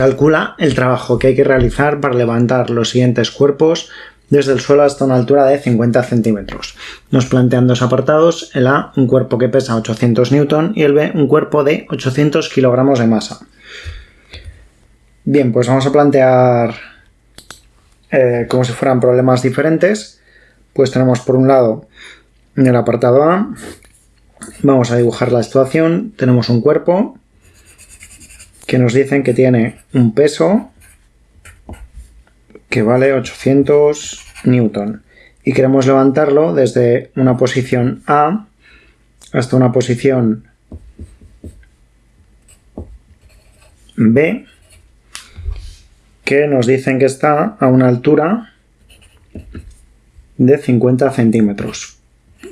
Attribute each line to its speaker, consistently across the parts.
Speaker 1: Calcula el trabajo que hay que realizar para levantar los siguientes cuerpos desde el suelo hasta una altura de 50 centímetros. Nos plantean dos apartados, el A, un cuerpo que pesa 800 newton y el B, un cuerpo de 800 kilogramos de masa. Bien, pues vamos a plantear eh, como si fueran problemas diferentes. Pues tenemos por un lado en el apartado A, vamos a dibujar la situación, tenemos un cuerpo que nos dicen que tiene un peso que vale 800 newton y queremos levantarlo desde una posición A hasta una posición B que nos dicen que está a una altura de 50 centímetros.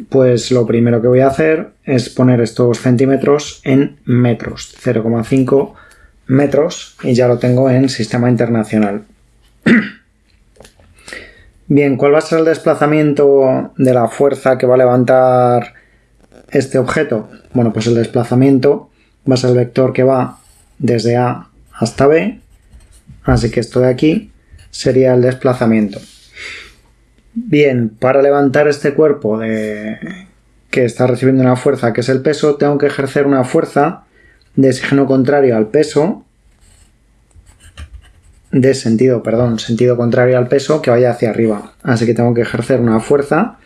Speaker 1: Pues lo primero que voy a hacer es poner estos centímetros en metros, 0,5 metros y ya lo tengo en sistema internacional. Bien, ¿cuál va a ser el desplazamiento de la fuerza que va a levantar este objeto? Bueno, pues el desplazamiento va a ser el vector que va desde A hasta B, así que esto de aquí sería el desplazamiento. Bien, para levantar este cuerpo de... que está recibiendo una fuerza que es el peso, tengo que ejercer una fuerza de signo contrario al peso, de sentido, perdón, sentido contrario al peso que vaya hacia arriba. Así que tengo que ejercer una fuerza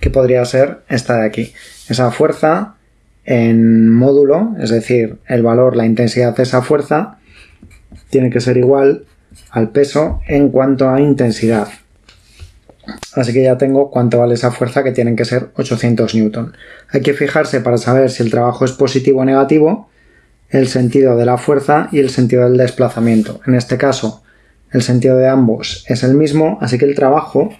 Speaker 1: que podría ser esta de aquí. Esa fuerza en módulo, es decir, el valor, la intensidad de esa fuerza, tiene que ser igual al peso en cuanto a intensidad. Así que ya tengo cuánto vale esa fuerza que tienen que ser 800 newton. Hay que fijarse para saber si el trabajo es positivo o negativo el sentido de la fuerza y el sentido del desplazamiento. En este caso, el sentido de ambos es el mismo, así que el trabajo,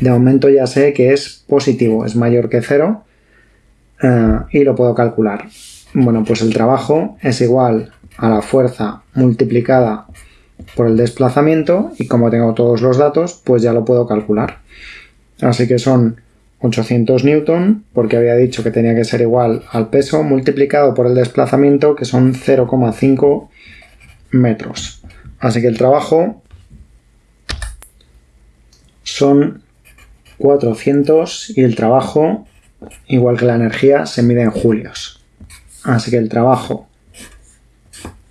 Speaker 1: de momento ya sé que es positivo, es mayor que cero, eh, y lo puedo calcular. Bueno, pues el trabajo es igual a la fuerza multiplicada por el desplazamiento, y como tengo todos los datos, pues ya lo puedo calcular. Así que son 800 newton, porque había dicho que tenía que ser igual al peso, multiplicado por el desplazamiento, que son 0,5 metros. Así que el trabajo son 400 y el trabajo, igual que la energía, se mide en julios. Así que el trabajo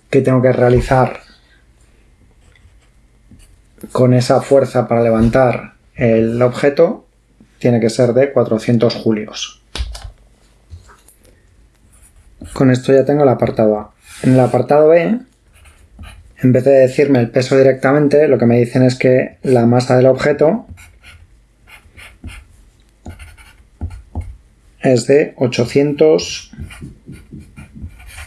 Speaker 1: que tengo que realizar con esa fuerza para levantar el objeto tiene que ser de 400 julios. Con esto ya tengo el apartado A. En el apartado B, en vez de decirme el peso directamente, lo que me dicen es que la masa del objeto es de 800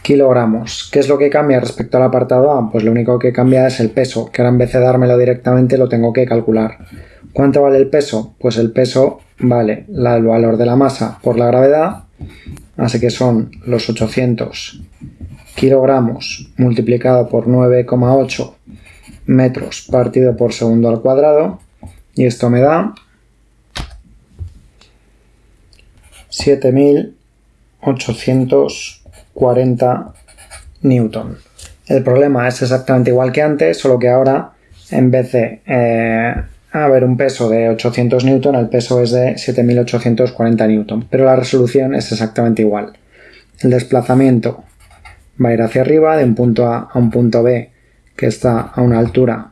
Speaker 1: kilogramos. ¿Qué es lo que cambia respecto al apartado A? Pues lo único que cambia es el peso, que ahora en vez de dármelo directamente lo tengo que calcular. ¿Cuánto vale el peso? Pues el peso vale el valor de la masa por la gravedad, así que son los 800 kilogramos multiplicado por 9,8 metros partido por segundo al cuadrado, y esto me da 7.840 newton. El problema es exactamente igual que antes, solo que ahora en vez de eh, haber un peso de 800 newton, el peso es de 7.840 newton, pero la resolución es exactamente igual. El desplazamiento va a ir hacia arriba de un punto A a un punto B que está a una altura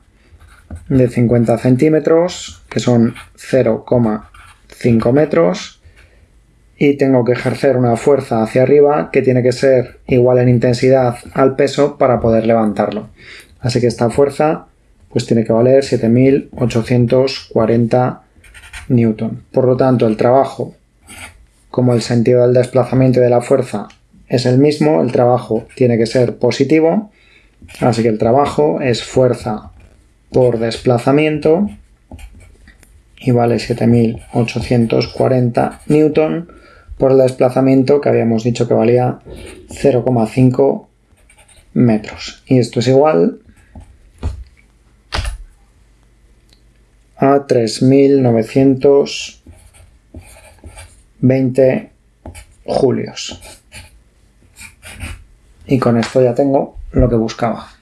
Speaker 1: de 50 centímetros, que son 0,5 metros, y tengo que ejercer una fuerza hacia arriba que tiene que ser igual en intensidad al peso para poder levantarlo. Así que esta fuerza pues tiene que valer 7840 newton. Por lo tanto, el trabajo, como el sentido del desplazamiento y de la fuerza es el mismo, el trabajo tiene que ser positivo, así que el trabajo es fuerza por desplazamiento y vale 7840 newton por el desplazamiento que habíamos dicho que valía 0,5 metros. Y esto es igual a 3.920 julios. Y con esto ya tengo lo que buscaba.